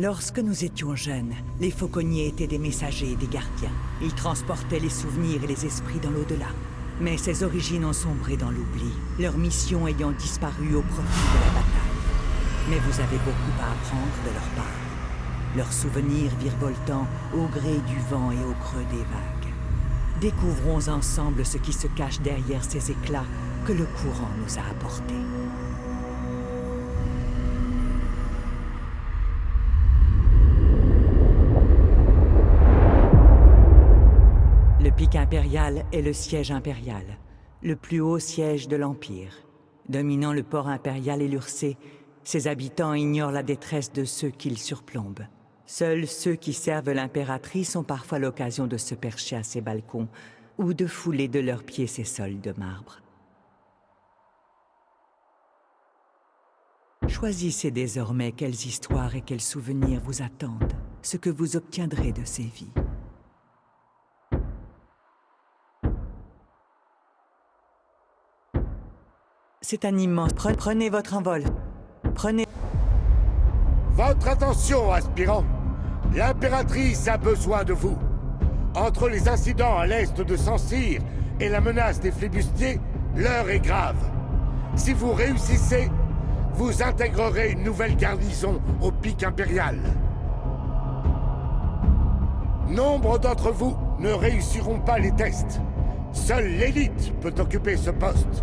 Lorsque nous étions jeunes, les fauconniers étaient des messagers et des gardiens. Ils transportaient les souvenirs et les esprits dans l'au-delà. Mais ces origines ont sombré dans l'oubli, leur mission ayant disparu au profit de la bataille. Mais vous avez beaucoup à apprendre de leur part. Leurs souvenirs virevoltant au gré du vent et au creux des vagues. Découvrons ensemble ce qui se cache derrière ces éclats que le courant nous a apportés. Est le siège impérial, le plus haut siège de l'Empire. Dominant le port impérial et l'Ursé, ses habitants ignorent la détresse de ceux qu'ils surplombent. Seuls ceux qui servent l'impératrice ont parfois l'occasion de se percher à ses balcons ou de fouler de leurs pieds ses sols de marbre. Choisissez désormais quelles histoires et quels souvenirs vous attendent, ce que vous obtiendrez de ces vies. C'est un immense... Prenez votre envol. Prenez... Votre attention, aspirant L'impératrice a besoin de vous. Entre les incidents à l'est de Saint-Cyr et la menace des flibustiers, l'heure est grave. Si vous réussissez, vous intégrerez une nouvelle garnison au pic impérial. Nombre d'entre vous ne réussiront pas les tests. Seule l'élite peut occuper ce poste.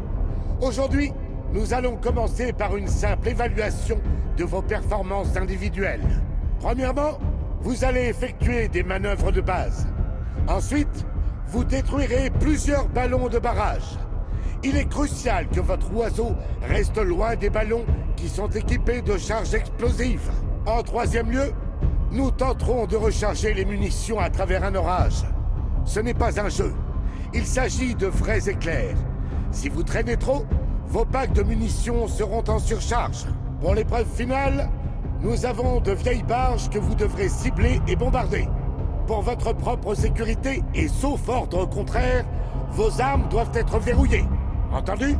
Aujourd'hui, nous allons commencer par une simple évaluation de vos performances individuelles. Premièrement, vous allez effectuer des manœuvres de base. Ensuite, vous détruirez plusieurs ballons de barrage. Il est crucial que votre oiseau reste loin des ballons qui sont équipés de charges explosives. En troisième lieu, nous tenterons de recharger les munitions à travers un orage. Ce n'est pas un jeu. Il s'agit de vrais éclairs. Si vous traînez trop, vos packs de munitions seront en surcharge. Pour l'épreuve finale, nous avons de vieilles barges que vous devrez cibler et bombarder. Pour votre propre sécurité, et sauf ordre contraire, vos armes doivent être verrouillées. Entendu?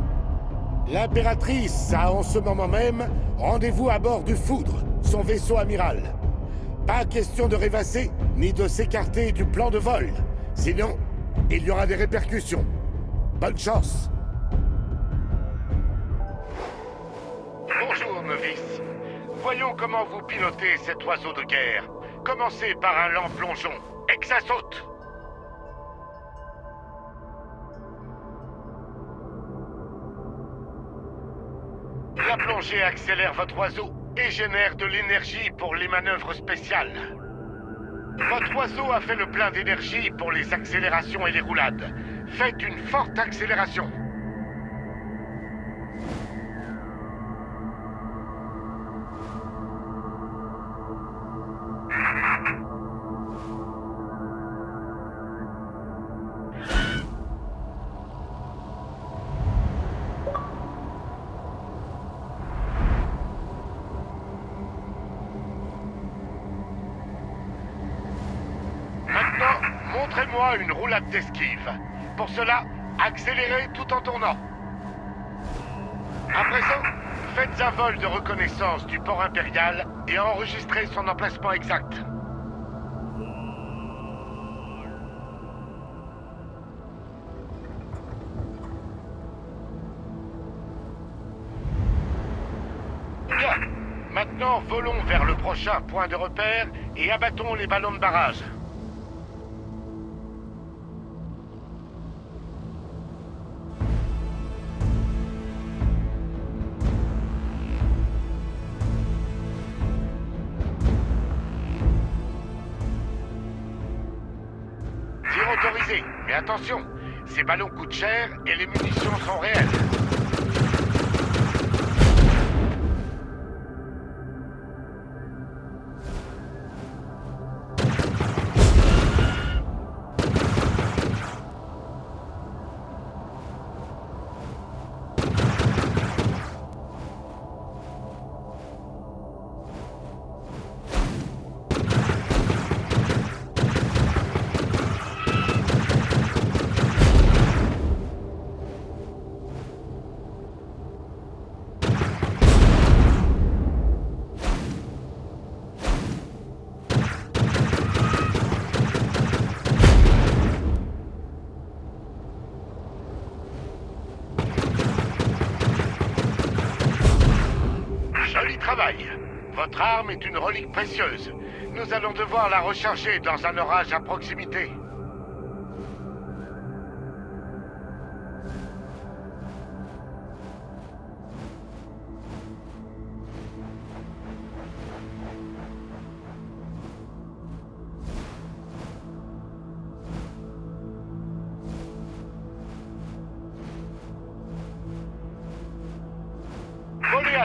L'impératrice a en ce moment même rendez-vous à bord du Foudre, son vaisseau amiral. Pas question de rêvasser, ni de s'écarter du plan de vol. Sinon, il y aura des répercussions. Bonne chance Voyons comment vous pilotez cet oiseau de guerre. Commencez par un lent plongeon, et que ça saute La plongée accélère votre oiseau et génère de l'énergie pour les manœuvres spéciales. Votre oiseau a fait le plein d'énergie pour les accélérations et les roulades. Faites une forte accélération. Montrez-moi une roulade d'esquive. Pour cela, accélérez tout en tournant. À présent, faites un vol de reconnaissance du port impérial et enregistrez son emplacement exact. Maintenant, volons vers le prochain point de repère et abattons les ballons de barrage. Attention, ces ballons coûtent cher et les munitions sont réelles. Votre arme est une relique précieuse. Nous allons devoir la recharger dans un orage à proximité.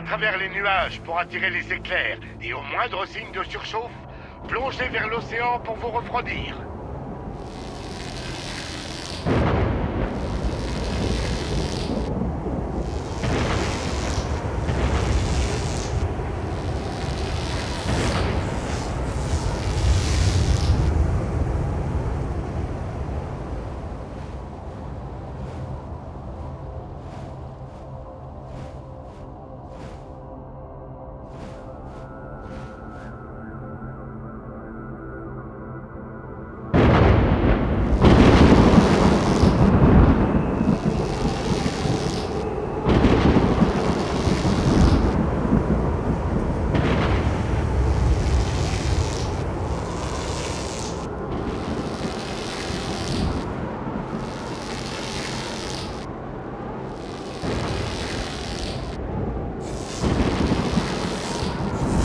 Travers les nuages pour attirer les éclairs et au moindre signe de surchauffe, plongez vers l'océan pour vous refroidir.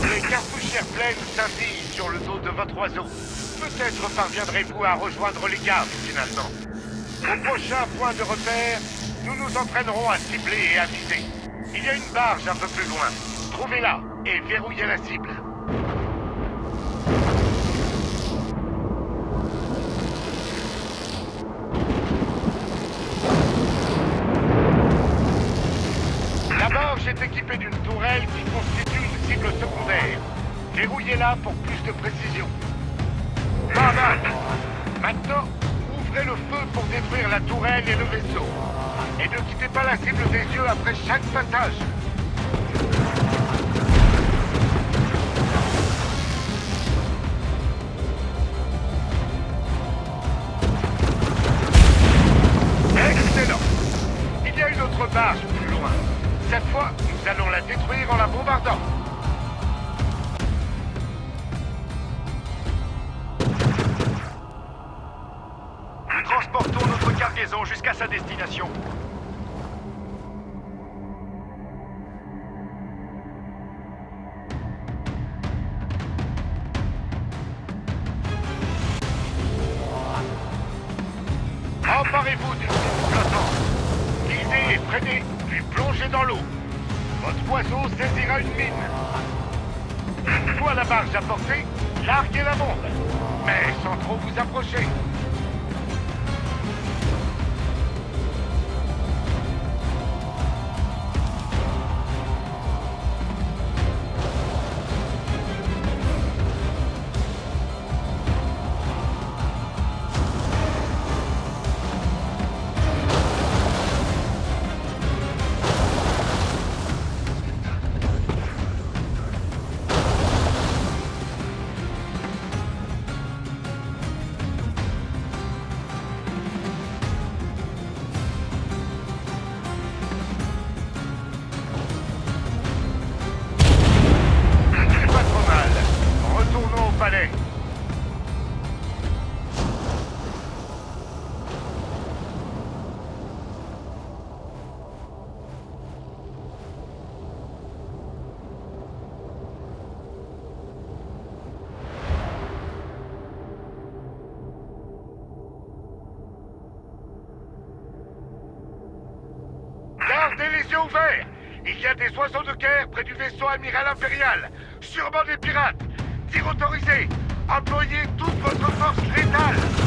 Les cartouchières pleines scintillent sur le dos de votre oiseau. Peut-être parviendrez-vous à rejoindre les gardes, finalement. Au prochain point de repère, nous nous entraînerons à cibler et à viser. Il y a une barge un peu plus loin. Trouvez-la et verrouillez la cible. La barge est équipée d'une tourelle qui constitue une cible secondaire. Verrouillez-la pour plus de précision. Pas. Maintenant, ouvrez le feu pour détruire la tourelle et le vaisseau. Et ne quittez pas la cible des yeux après chaque passage. Jusqu'à sa destination. Emparez-vous d'une cible flottante. Guidez et freinez, puis plongez dans l'eau. Votre oiseau saisira une mine. Une la barge à portée, larguez la bombe. Mais sans trop vous approcher. Il y a des oiseaux de guerre près du vaisseau amiral impérial. Sûrement des pirates. Tir autorisé. Employez toute votre force létale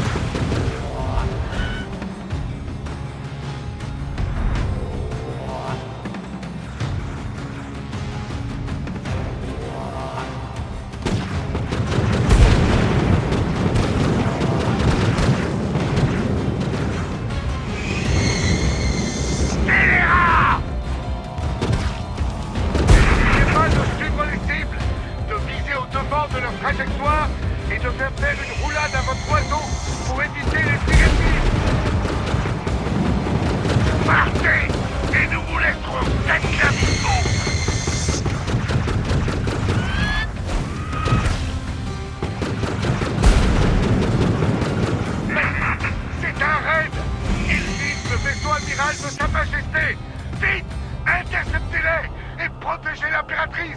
de Sa Majesté. Vite Interceptez-les et protégez l'impératrice.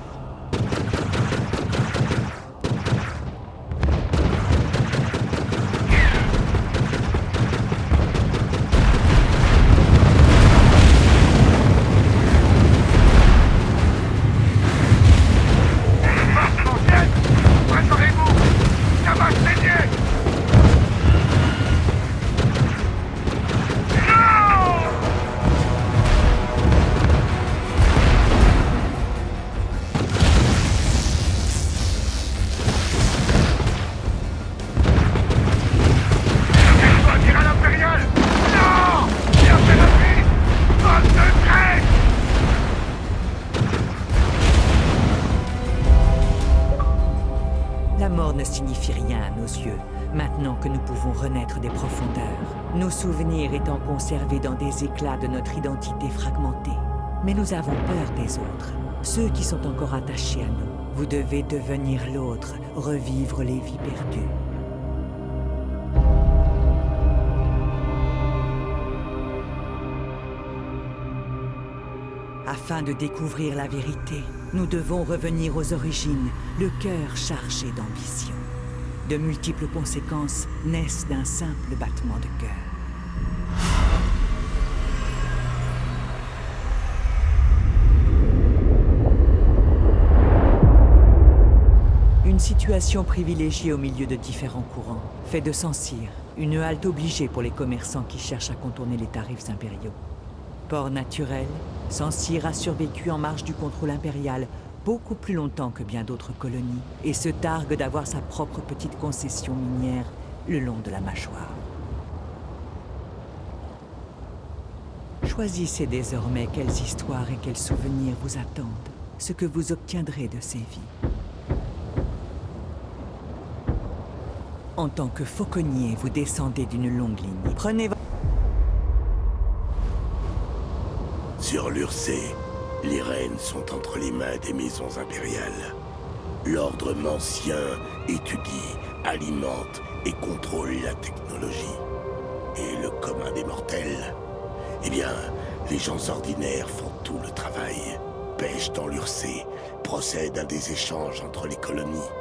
Nos souvenirs étant conservés dans des éclats de notre identité fragmentée. Mais nous avons peur des autres, ceux qui sont encore attachés à nous. Vous devez devenir l'autre, revivre les vies perdues. Afin de découvrir la vérité, nous devons revenir aux origines, le cœur chargé d'ambition. De multiples conséquences naissent d'un simple battement de cœur. Une situation privilégiée au milieu de différents courants, fait de Sancir, une halte obligée pour les commerçants qui cherchent à contourner les tarifs impériaux. Port naturel, Sancir a survécu en marge du contrôle impérial beaucoup plus longtemps que bien d'autres colonies et se targue d'avoir sa propre petite concession minière le long de la mâchoire. Choisissez désormais quelles histoires et quels souvenirs vous attendent, ce que vous obtiendrez de ces vies. En tant que fauconnier, vous descendez d'une longue ligne. Prenez votre... Sur l'Ursé, les rênes sont entre les mains des maisons impériales. L'ordre mancien étudie, alimente et contrôle la technologie. Et le commun des mortels Eh bien, les gens ordinaires font tout le travail. Pêchent dans l'Ursé, procèdent à des échanges entre les colonies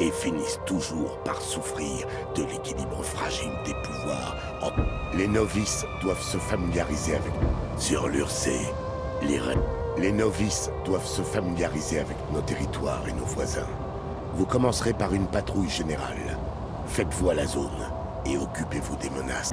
et finissent toujours par souffrir de l'équilibre fragile des pouvoirs. Les novices doivent se familiariser avec... Sur l'Ursé, les Les novices doivent se familiariser avec nos territoires et nos voisins. Vous commencerez par une patrouille générale. Faites-vous à la zone et occupez-vous des menaces.